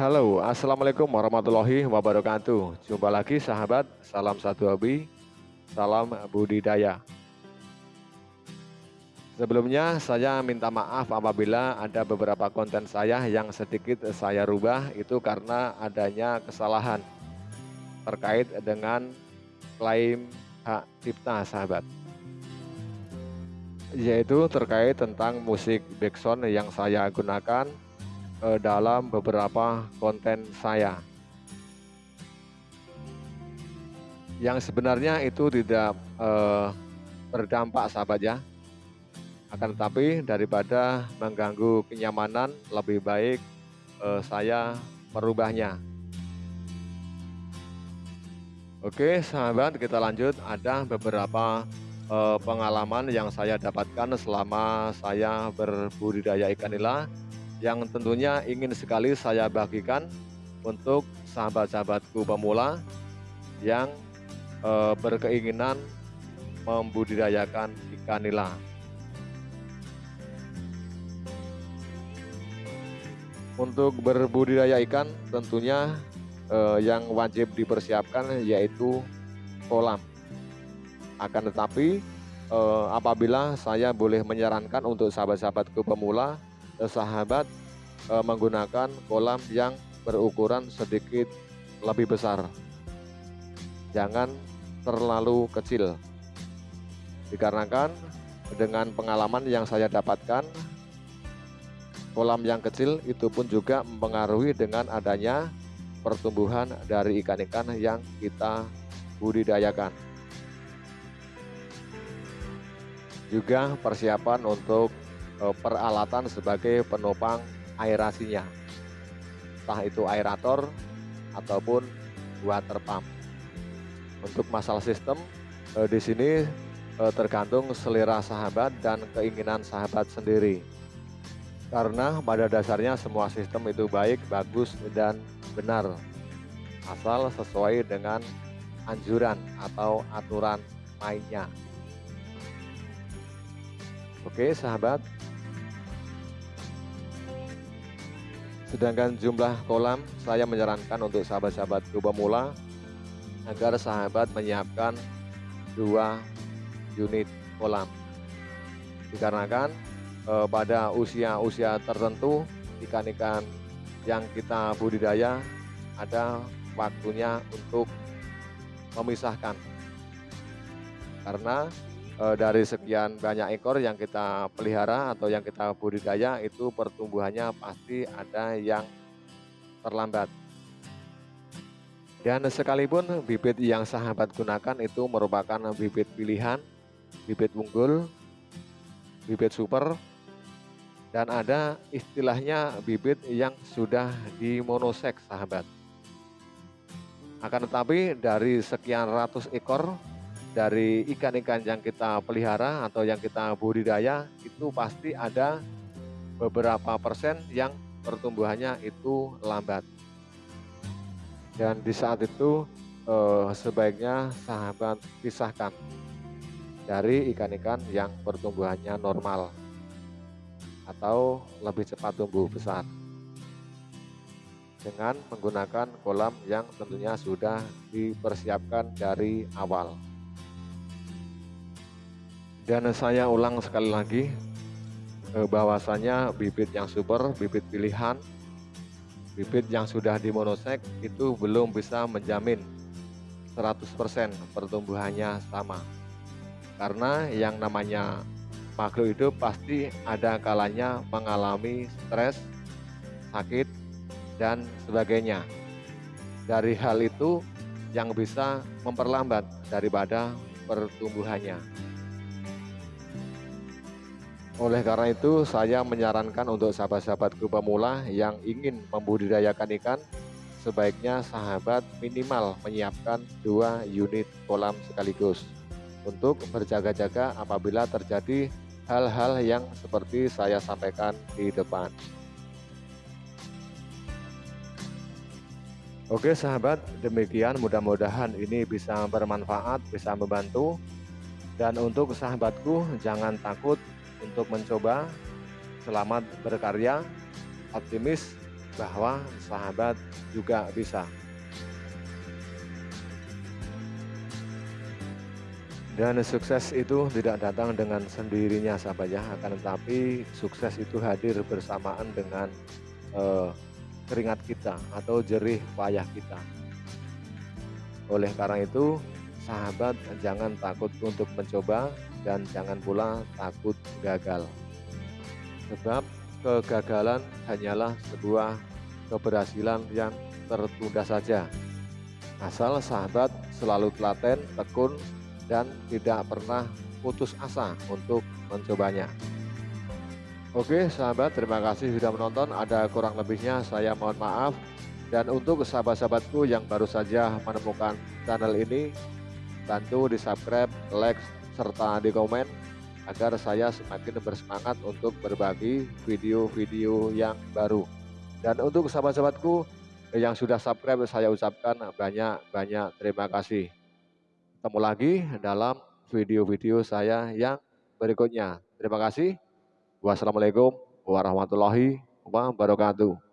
Halo, Assalamualaikum warahmatullahi wabarakatuh. Jumpa lagi sahabat, salam satu hobi, salam budidaya. Sebelumnya saya minta maaf apabila ada beberapa konten saya yang sedikit saya rubah itu karena adanya kesalahan terkait dengan klaim hak cipta sahabat yaitu terkait tentang musik backsound yang saya gunakan eh, dalam beberapa konten saya. Yang sebenarnya itu tidak eh, berdampak sahabat ya. Akan tetapi daripada mengganggu kenyamanan lebih baik eh, saya merubahnya. Oke sahabat kita lanjut. Ada beberapa eh, pengalaman yang saya dapatkan selama saya berbudidaya ikan nila yang tentunya ingin sekali saya bagikan untuk sahabat-sahabatku pemula yang e, berkeinginan membudidayakan ikan nila. Untuk berbudidaya ikan tentunya e, yang wajib dipersiapkan yaitu kolam. Akan tetapi e, apabila saya boleh menyarankan untuk sahabat-sahabatku pemula sahabat e, menggunakan kolam yang berukuran sedikit lebih besar. Jangan terlalu kecil. Dikarenakan dengan pengalaman yang saya dapatkan kolam yang kecil itu pun juga mempengaruhi dengan adanya pertumbuhan dari ikan-ikan yang kita budidayakan. Juga persiapan untuk peralatan sebagai penopang aerasinya. Entah itu aerator ataupun water pump. Untuk masalah sistem eh, di sini eh, tergantung selera sahabat dan keinginan sahabat sendiri. Karena pada dasarnya semua sistem itu baik, bagus, dan benar. Asal sesuai dengan anjuran atau aturan mainnya. Oke sahabat Sedangkan jumlah kolam saya menyarankan untuk sahabat-sahabat pemula agar sahabat menyiapkan dua unit kolam. Dikarenakan eh, pada usia-usia tertentu ikan-ikan yang kita budidaya ada waktunya untuk memisahkan. Karena e, dari sekian banyak ekor yang kita pelihara atau yang kita budidaya itu pertumbuhannya pasti ada yang terlambat. Dan sekalipun bibit yang sahabat gunakan itu merupakan bibit pilihan, bibit unggul, bibit super, dan ada istilahnya bibit yang sudah dimonosek sahabat. Akan tetapi dari sekian ratus ekor dari ikan-ikan yang kita pelihara atau yang kita budidaya itu pasti ada beberapa persen yang pertumbuhannya itu lambat dan di saat itu eh, sebaiknya sahabat pisahkan dari ikan-ikan yang pertumbuhannya normal atau lebih cepat tumbuh besar dengan menggunakan kolam yang tentunya sudah dipersiapkan dari awal. Dan saya ulang sekali lagi eh, bahwasanya bibit yang super, bibit pilihan, bibit yang sudah dimonosek itu belum bisa menjamin 100% pertumbuhannya sama. Karena yang namanya makhluk hidup pasti ada kalanya mengalami stres, sakit, dan sebagainya. Dari hal itu yang bisa memperlambat daripada pertumbuhannya. Oleh karena itu, saya menyarankan untuk sahabat-sahabatku pemula yang ingin membudidayakan ikan, sebaiknya sahabat minimal menyiapkan dua unit kolam sekaligus untuk berjaga-jaga apabila terjadi hal-hal yang seperti saya sampaikan di depan. Oke sahabat, demikian mudah-mudahan ini bisa bermanfaat, bisa membantu. Dan untuk sahabatku, jangan takut untuk mencoba. Selamat berkarya, optimis, bahwa sahabat juga bisa. Dan sukses itu tidak datang dengan sendirinya sahabat ya, akan tetapi sukses itu hadir bersamaan dengan eh, keringat kita atau jerih payah kita. Oleh karena itu, sahabat jangan takut untuk mencoba dan jangan pula takut gagal. Sebab kegagalan hanyalah sebuah keberhasilan yang tertunda saja. Asal sahabat selalu telaten, tekun, dan tidak pernah putus asa untuk mencobanya. Oke sahabat, terima kasih sudah menonton. Ada kurang lebihnya saya mohon maaf. Dan untuk sahabat-sahabatku yang baru saja menemukan channel ini, bantu di subscribe, like, serta di komen agar saya semakin bersemangat untuk berbagi video-video yang baru. Dan untuk sahabat-sahabatku yang sudah subscribe saya ucapkan banyak-banyak terima kasih. Ketemu lagi dalam video-video saya yang berikutnya. Terima kasih. Wassalamualaikum warahmatullahi wabarakatuh.